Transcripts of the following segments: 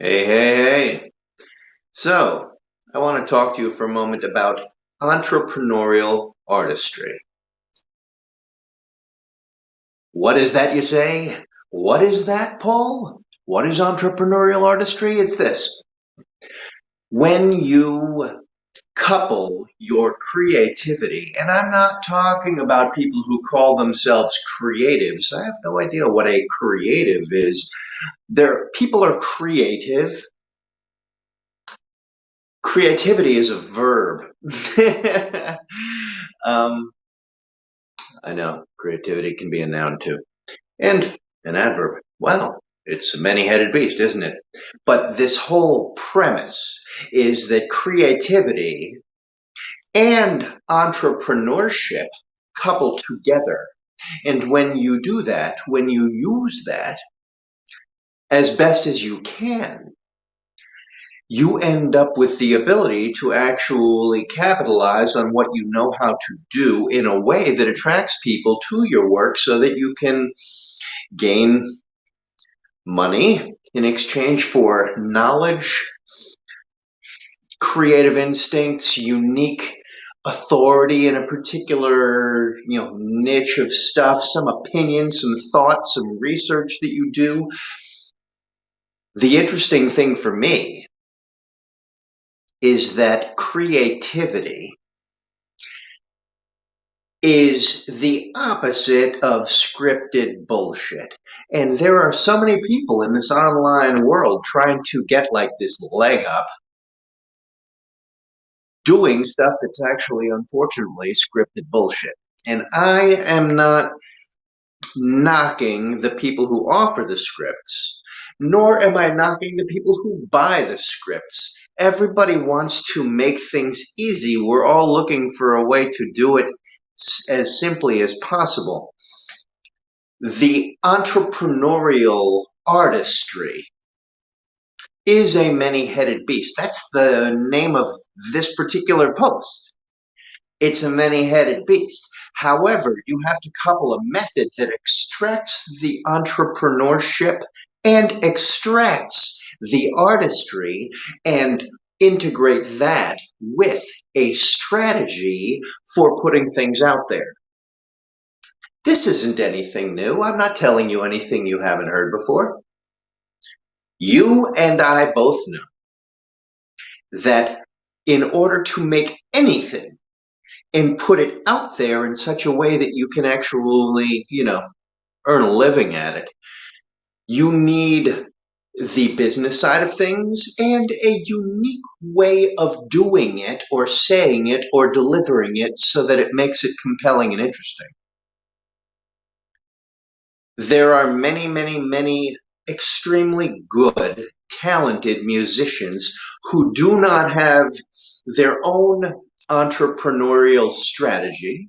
Hey, hey, hey. So, I want to talk to you for a moment about entrepreneurial artistry. What is that, you say? What is that, Paul? What is entrepreneurial artistry? It's this. When you couple your creativity, and I'm not talking about people who call themselves creatives. I have no idea what a creative is. There, people are creative creativity is a verb. um, I know creativity can be a noun too, and an adverb. Well, it's a many-headed beast, isn't it? But this whole premise is that creativity and entrepreneurship couple together. And when you do that, when you use that as best as you can, you end up with the ability to actually capitalize on what you know how to do in a way that attracts people to your work so that you can gain money in exchange for knowledge, creative instincts, unique authority in a particular you know niche of stuff, some opinions, some thoughts, some research that you do. The interesting thing for me is that creativity is the opposite of scripted bullshit. And there are so many people in this online world trying to get like this leg up doing stuff that's actually unfortunately scripted bullshit. And I am not knocking the people who offer the scripts, nor am I knocking the people who buy the scripts. Everybody wants to make things easy. We're all looking for a way to do it as simply as possible. The entrepreneurial artistry is a many-headed beast. That's the name of this particular post. It's a many-headed beast. However, you have to couple a method that extracts the entrepreneurship and extracts the artistry and integrate that with a strategy for putting things out there. This isn't anything new. I'm not telling you anything you haven't heard before. You and I both know that in order to make anything and put it out there in such a way that you can actually, you know, earn a living at it, you need the business side of things and a unique way of doing it or saying it or delivering it so that it makes it compelling and interesting. There are many, many, many extremely good, talented musicians who do not have their own entrepreneurial strategy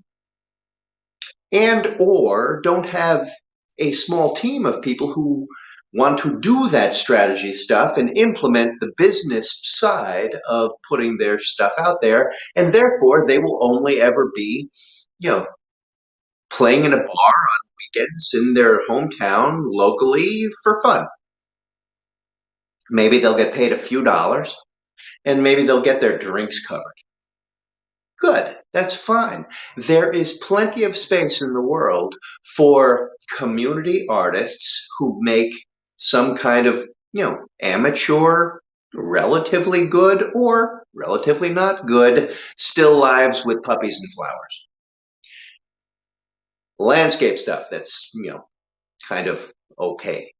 and or don't have a small team of people who want to do that strategy stuff and implement the business side of putting their stuff out there. And therefore they will only ever be you know playing in a bar on weekends in their hometown locally for fun. Maybe they'll get paid a few dollars and maybe they'll get their drinks covered. Good that's fine there is plenty of space in the world for community artists who make some kind of, you know, amateur, relatively good or relatively not good, still lives with puppies and flowers. Landscape stuff that's, you know, kind of okay.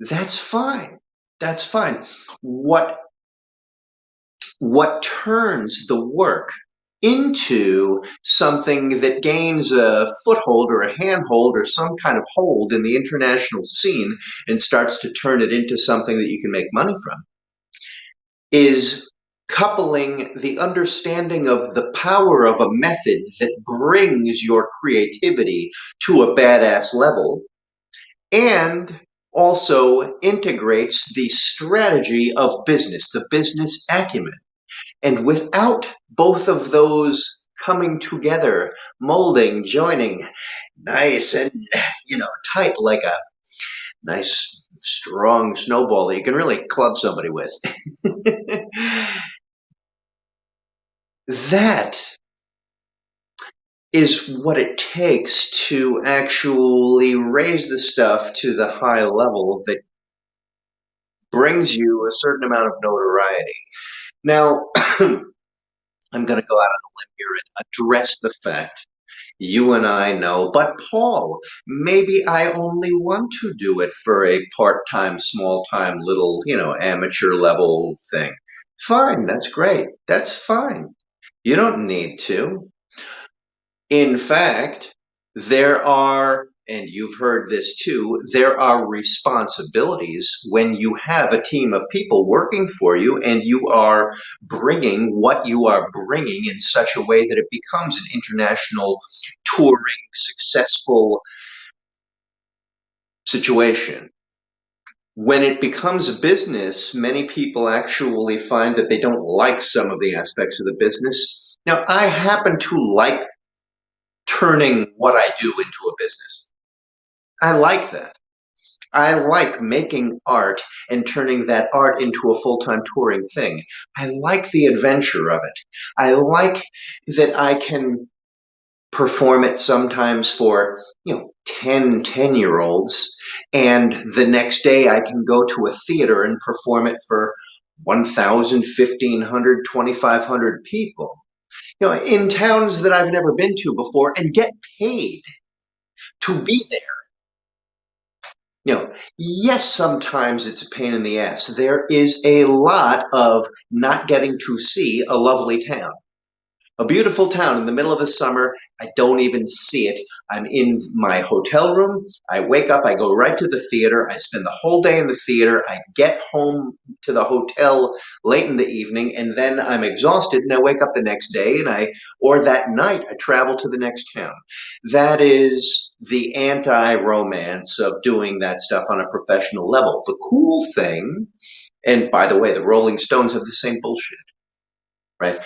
That's fine. That's fine. What what turns the work into something that gains a foothold or a handhold or some kind of hold in the international scene and starts to turn it into something that you can make money from is coupling the understanding of the power of a method that brings your creativity to a badass level and also integrates the strategy of business, the business acumen. And without both of those coming together, molding, joining, nice and, you know, tight like a nice, strong snowball that you can really club somebody with. that is what it takes to actually raise the stuff to the high level that brings you a certain amount of notoriety. Now, I'm going to go out on a limb here and address the fact you and I know, but Paul, maybe I only want to do it for a part-time, small-time, little, you know, amateur level thing. Fine, that's great. That's fine. You don't need to. In fact, there are, and you've heard this too, there are responsibilities when you have a team of people working for you and you are bringing what you are bringing in such a way that it becomes an international touring successful situation. When it becomes a business, many people actually find that they don't like some of the aspects of the business. Now, I happen to like turning what I do into a business. I like that. I like making art and turning that art into a full-time touring thing. I like the adventure of it. I like that I can perform it sometimes for, you know, 10 10-year-olds and the next day I can go to a theater and perform it for 1,000, 1,500, 2,500 people you know, in towns that I've never been to before and get paid to be there. You know, yes, sometimes it's a pain in the ass. There is a lot of not getting to see a lovely town. A beautiful town in the middle of the summer. I don't even see it. I'm in my hotel room. I wake up, I go right to the theater. I spend the whole day in the theater. I get home to the hotel late in the evening and then I'm exhausted and I wake up the next day and I, or that night, I travel to the next town. That is the anti-romance of doing that stuff on a professional level. The cool thing, and by the way, the Rolling Stones have the same bullshit, right?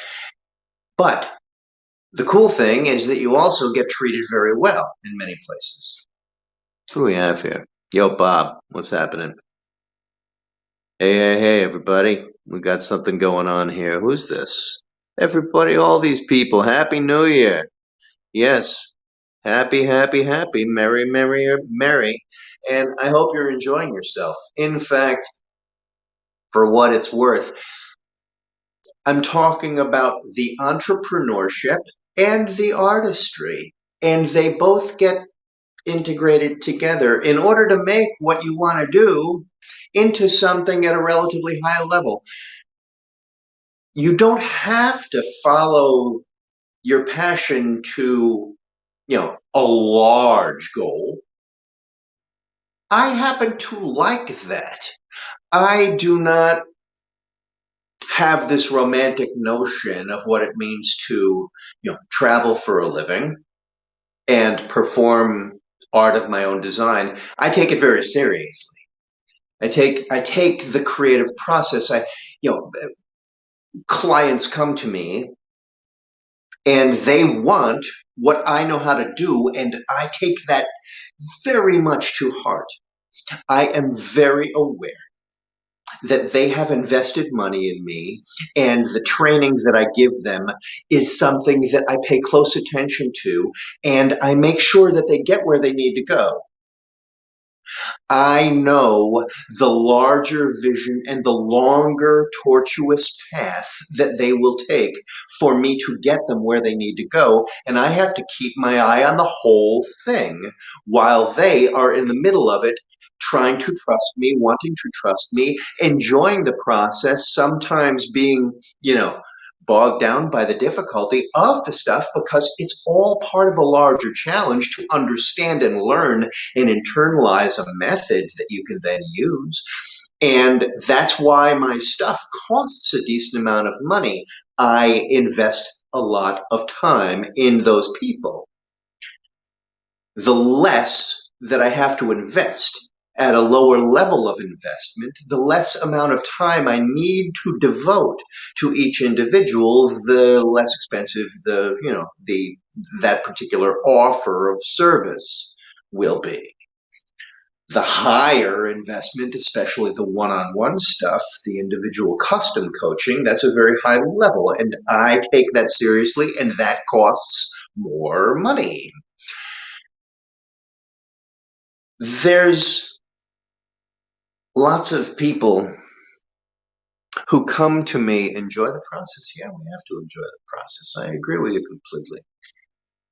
But the cool thing is that you also get treated very well in many places. Who do we have here? Yo, Bob, what's happening? Hey, hey, hey, everybody. We got something going on here. Who's this? Everybody, all these people, Happy New Year. Yes, happy, happy, happy, merry, merry, merry. And I hope you're enjoying yourself. In fact, for what it's worth, I'm talking about the entrepreneurship and the artistry, and they both get integrated together in order to make what you want to do into something at a relatively high level. You don't have to follow your passion to, you know, a large goal. I happen to like that. I do not have this romantic notion of what it means to you know travel for a living and perform art of my own design i take it very seriously. I take i take the creative process. I you know clients come to me and they want what i know how to do and i take that very much to heart. I am very aware that they have invested money in me and the training that I give them is something that I pay close attention to and I make sure that they get where they need to go. I know the larger vision and the longer tortuous path that they will take for me to get them where they need to go. And I have to keep my eye on the whole thing while they are in the middle of it trying to trust me, wanting to trust me, enjoying the process, sometimes being, you know, bogged down by the difficulty of the stuff because it's all part of a larger challenge to understand and learn and internalize a method that you can then use. And that's why my stuff costs a decent amount of money. I invest a lot of time in those people. The less that I have to invest at a lower level of investment, the less amount of time I need to devote to each individual, the less expensive the, you know, the, that particular offer of service will be. The higher investment, especially the one on one stuff, the individual custom coaching, that's a very high level. And I take that seriously, and that costs more money. There's lots of people who come to me enjoy the process. Yeah, we have to enjoy the process. I agree with you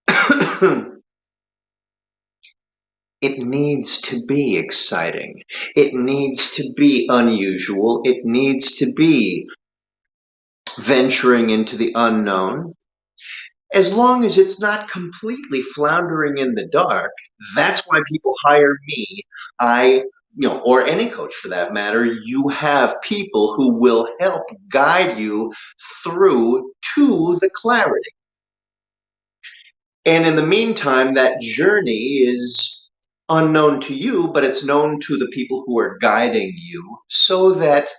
completely. it needs to be exciting. It needs to be unusual. It needs to be venturing into the unknown. As long as it's not completely floundering in the dark, that's why people hire me. I you know, or any coach for that matter, you have people who will help guide you through to the clarity. And in the meantime, that journey is unknown to you, but it's known to the people who are guiding you so that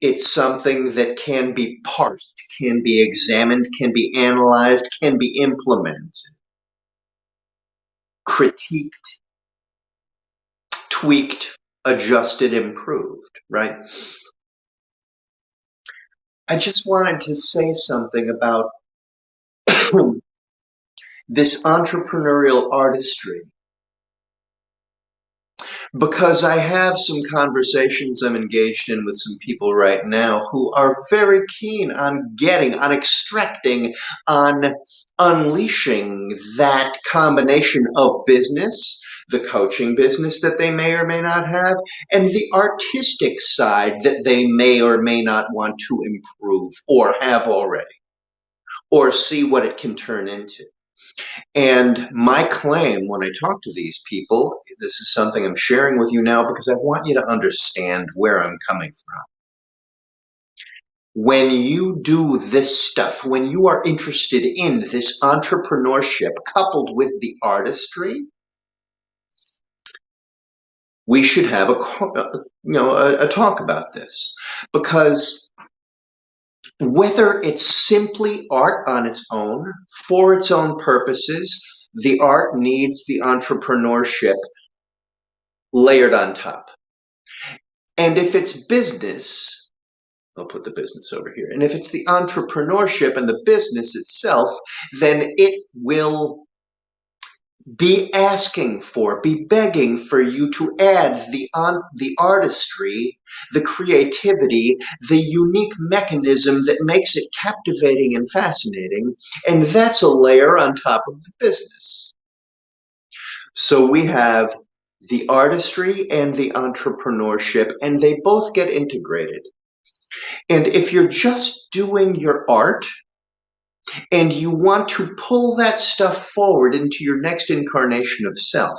it's something that can be parsed, can be examined, can be analyzed, can be implemented, critiqued, tweaked, adjusted, improved, right? I just wanted to say something about this entrepreneurial artistry because I have some conversations I'm engaged in with some people right now who are very keen on getting, on extracting, on unleashing that combination of business the coaching business that they may or may not have, and the artistic side that they may or may not want to improve or have already, or see what it can turn into. And my claim when I talk to these people, this is something I'm sharing with you now because I want you to understand where I'm coming from. When you do this stuff, when you are interested in this entrepreneurship coupled with the artistry, we should have a uh, you know a, a talk about this because whether it's simply art on its own for its own purposes the art needs the entrepreneurship layered on top and if it's business I'll put the business over here. And if it's the entrepreneurship and the business itself, then it will be asking for, be begging for you to add the on, the artistry, the creativity, the unique mechanism that makes it captivating and fascinating, and that's a layer on top of the business. So we have the artistry and the entrepreneurship, and they both get integrated. And if you're just doing your art, and you want to pull that stuff forward into your next incarnation of self.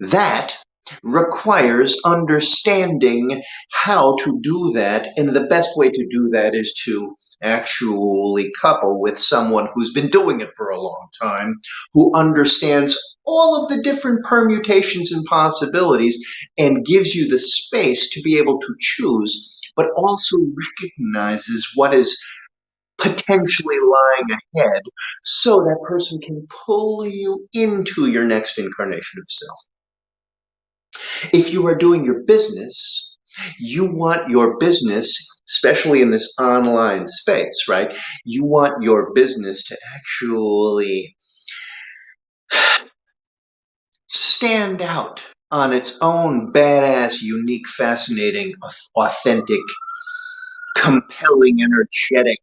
That requires understanding how to do that, and the best way to do that is to actually couple with someone who's been doing it for a long time, who understands all of the different permutations and possibilities, and gives you the space to be able to choose, but also recognizes what is potentially lying ahead so that person can pull you into your next incarnation of self. If you are doing your business, you want your business, especially in this online space, right? You want your business to actually stand out on its own badass, unique, fascinating, authentic, compelling, energetic,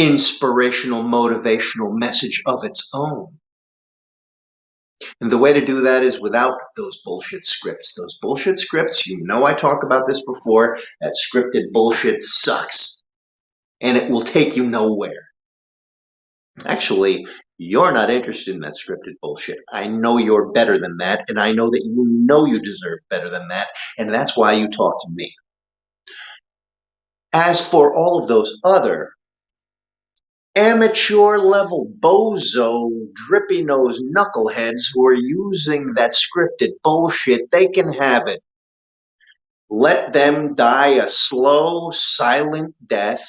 inspirational, motivational message of its own. And the way to do that is without those bullshit scripts. Those bullshit scripts, you know I talk about this before, that scripted bullshit sucks. And it will take you nowhere. Actually, you're not interested in that scripted bullshit. I know you're better than that, and I know that you know you deserve better than that, and that's why you talk to me. As for all of those other amateur level bozo drippy nose knuckleheads who are using that scripted bullshit, they can have it. Let them die a slow, silent death.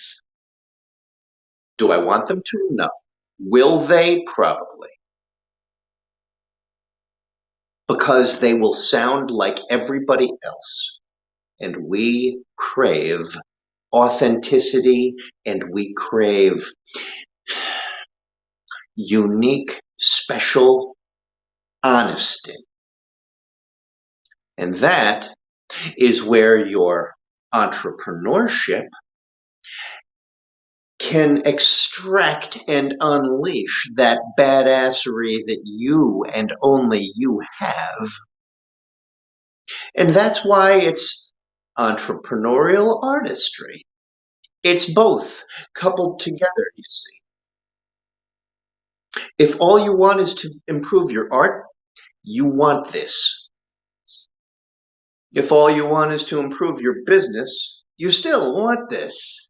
Do I want them to? No. Will they? Probably. because they will sound like everybody else. And we crave authenticity and we crave unique, special honesty. And that is where your entrepreneurship can extract and unleash that badassery that you and only you have. And that's why it's entrepreneurial artistry. It's both coupled together, you see. If all you want is to improve your art, you want this. If all you want is to improve your business, you still want this.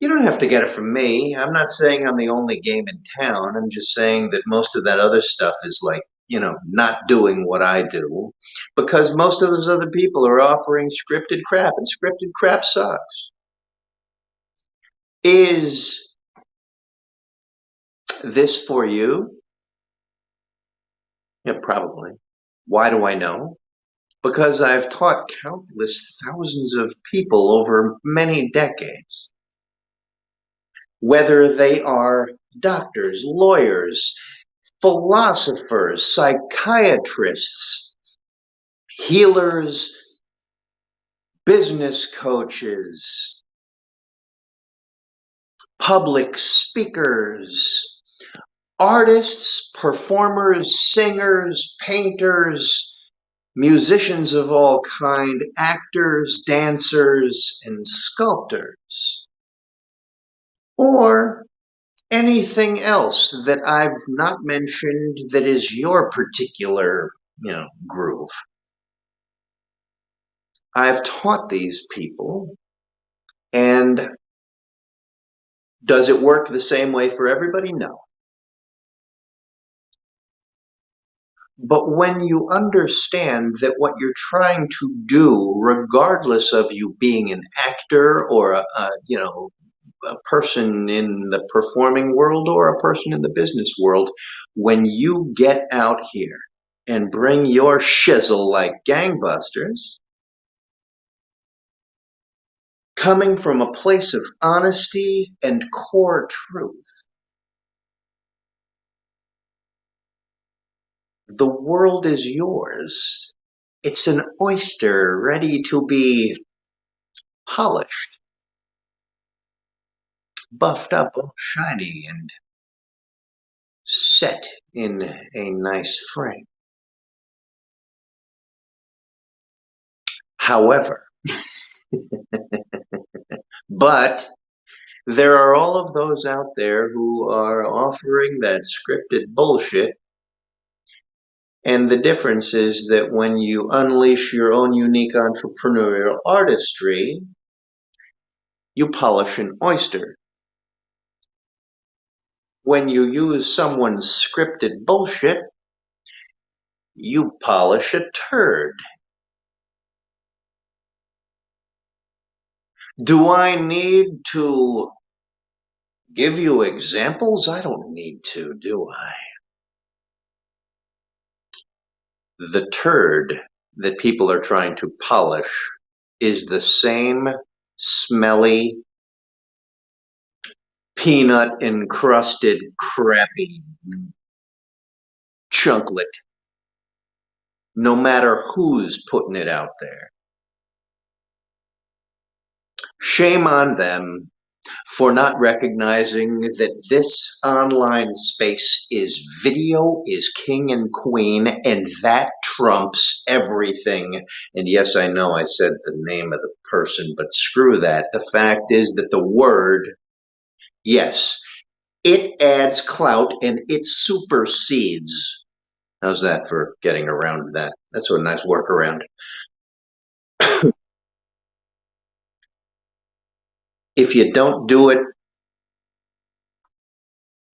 You don't have to get it from me. I'm not saying I'm the only game in town. I'm just saying that most of that other stuff is like, you know, not doing what I do because most of those other people are offering scripted crap and scripted crap sucks. Is this for you? Yeah, probably. Why do I know? Because I've taught countless thousands of people over many decades whether they are doctors, lawyers, philosophers, psychiatrists, healers, business coaches, public speakers, artists, performers, singers, painters, musicians of all kind, actors, dancers, and sculptors. Or anything else that I've not mentioned that is your particular, you know, groove. I've taught these people and does it work the same way for everybody? No. But when you understand that what you're trying to do, regardless of you being an actor or a, a you know a person in the performing world or a person in the business world, when you get out here and bring your shizzle like gangbusters, coming from a place of honesty and core truth, the world is yours. It's an oyster ready to be polished buffed up, all shiny and set in a nice frame. However, but there are all of those out there who are offering that scripted bullshit. And the difference is that when you unleash your own unique entrepreneurial artistry, you polish an oyster when you use someone's scripted bullshit, you polish a turd. Do I need to give you examples? I don't need to, do I? The turd that people are trying to polish is the same smelly, peanut encrusted crappy chunklet no matter who's putting it out there. Shame on them for not recognizing that this online space is video is king and queen and that trumps everything. And yes, I know I said the name of the person, but screw that. The fact is that the word Yes, it adds clout and it supersedes. How's that for getting around that? That's a nice workaround. if you don't do it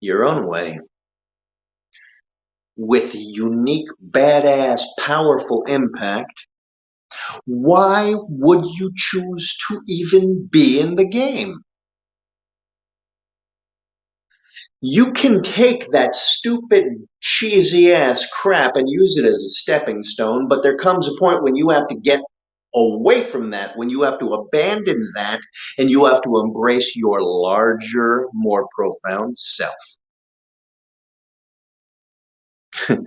your own way, with unique, badass, powerful impact, why would you choose to even be in the game? You can take that stupid, cheesy ass crap and use it as a stepping stone, but there comes a point when you have to get away from that, when you have to abandon that, and you have to embrace your larger, more profound self.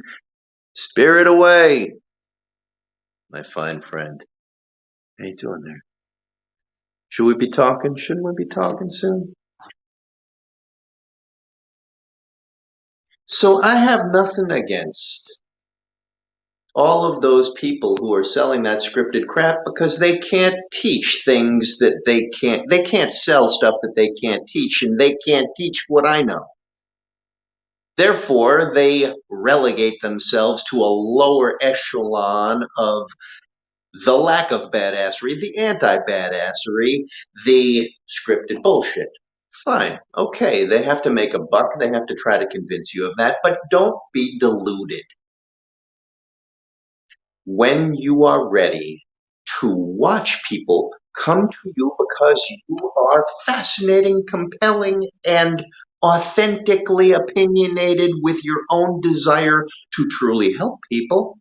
Spirit away, my fine friend. How you doing there? Should we be talking? Shouldn't we be talking soon? So I have nothing against all of those people who are selling that scripted crap because they can't teach things that they can't they can't sell stuff that they can't teach and they can't teach what I know. Therefore, they relegate themselves to a lower echelon of the lack of badassery, the anti-badassery, the scripted bullshit. Fine, okay, they have to make a buck, they have to try to convince you of that, but don't be deluded. When you are ready to watch people come to you because you are fascinating, compelling, and authentically opinionated with your own desire to truly help people,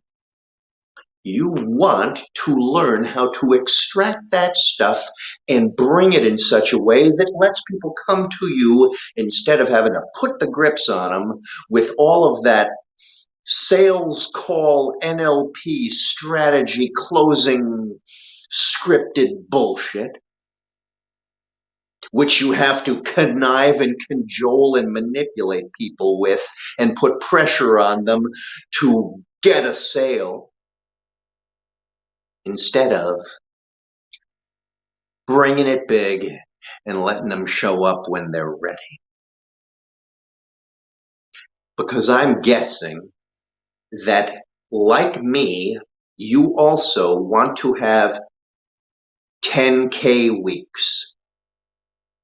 you want to learn how to extract that stuff and bring it in such a way that lets people come to you instead of having to put the grips on them with all of that sales call NLP strategy closing scripted bullshit which you have to connive and cajole and manipulate people with and put pressure on them to get a sale instead of bringing it big and letting them show up when they're ready. Because I'm guessing that, like me, you also want to have 10K weeks.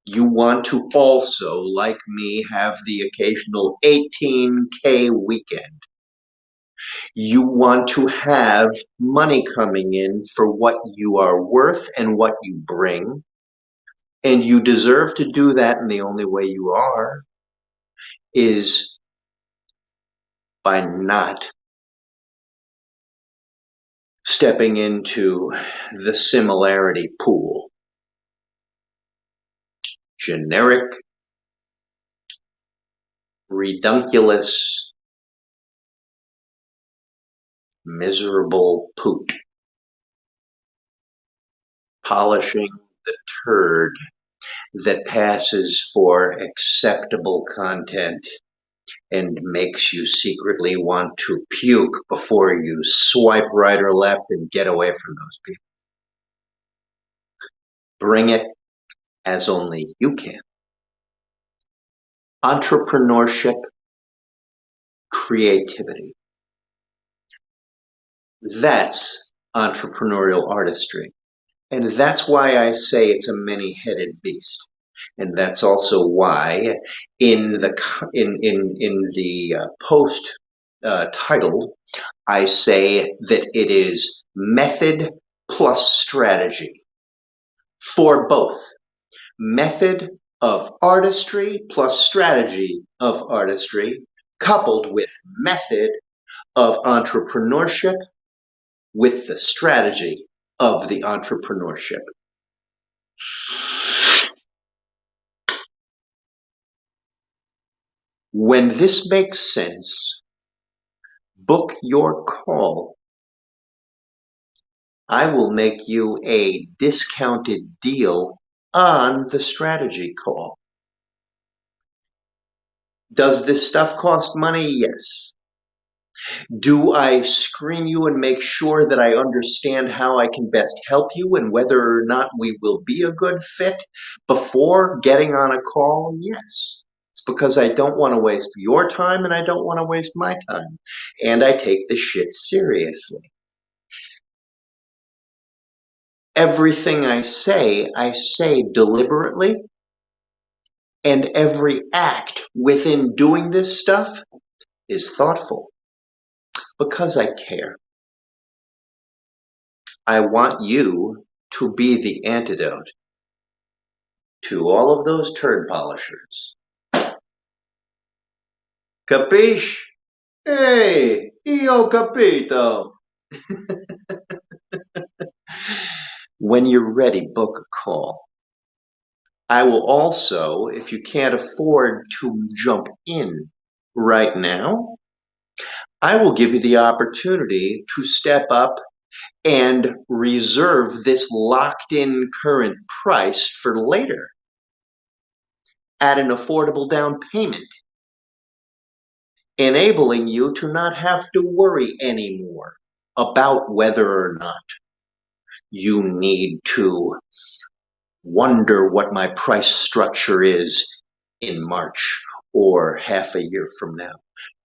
You want to also, like me, have the occasional 18K weekend. You want to have money coming in for what you are worth and what you bring. And you deserve to do that, and the only way you are is by not stepping into the similarity pool. Generic, redunculous, miserable poot. Polishing the turd that passes for acceptable content and makes you secretly want to puke before you swipe right or left and get away from those people. Bring it as only you can. Entrepreneurship, creativity. That's entrepreneurial artistry. And that's why I say it's a many-headed beast. And that's also why in the in in in the uh, post uh, title I say that it is method plus strategy for both method of artistry plus strategy of artistry coupled with method of entrepreneurship with the strategy of the entrepreneurship. When this makes sense, book your call. I will make you a discounted deal on the strategy call. Does this stuff cost money? Yes. Do I screen you and make sure that I understand how I can best help you and whether or not we will be a good fit before getting on a call? Yes. It's because I don't want to waste your time and I don't want to waste my time. And I take this shit seriously. Everything I say, I say deliberately. And every act within doing this stuff is thoughtful because I care. I want you to be the antidote to all of those turd polishers Capiche? Hey, io capito. when you're ready, book a call. I will also, if you can't afford to jump in right now, I will give you the opportunity to step up and reserve this locked in current price for later at an affordable down payment, enabling you to not have to worry anymore about whether or not you need to wonder what my price structure is in March or half a year from now.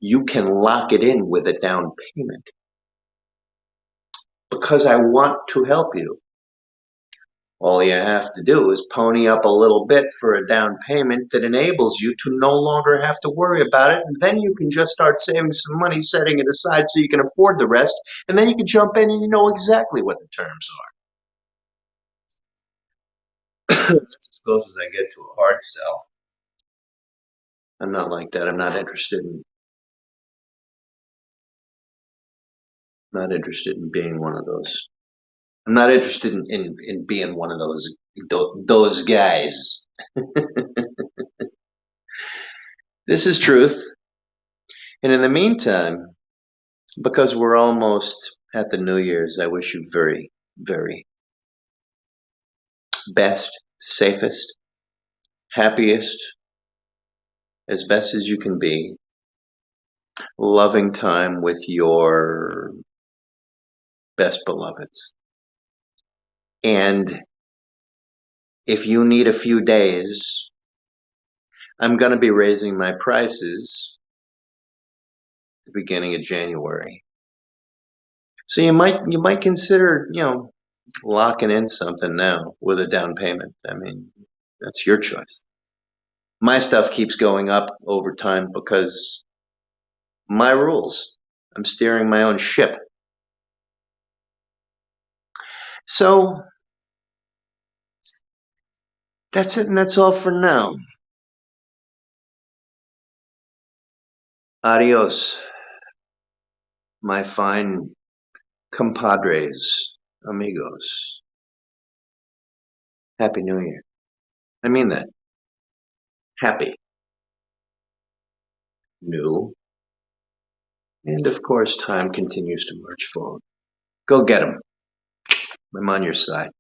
You can lock it in with a down payment because I want to help you. All you have to do is pony up a little bit for a down payment that enables you to no longer have to worry about it. And then you can just start saving some money, setting it aside so you can afford the rest. And then you can jump in and you know exactly what the terms are. That's as close as I get to a hard sell. I'm not like that. I'm not interested in not interested in being one of those. I'm not interested in, in, in being one of those those guys. this is truth. And in the meantime, because we're almost at the New Year's, I wish you very, very best, safest, happiest, as best as you can be, loving time with your best beloveds. And if you need a few days, I'm going to be raising my prices the beginning of January. So you might you might consider, you know, locking in something now with a down payment. I mean, that's your choice. My stuff keeps going up over time because my rules. I'm steering my own ship. So that's it and that's all for now. Adios, my fine compadres, amigos. Happy New Year. I mean that. Happy. New. And of course, time continues to march forward. Go get 'em. I'm on your side.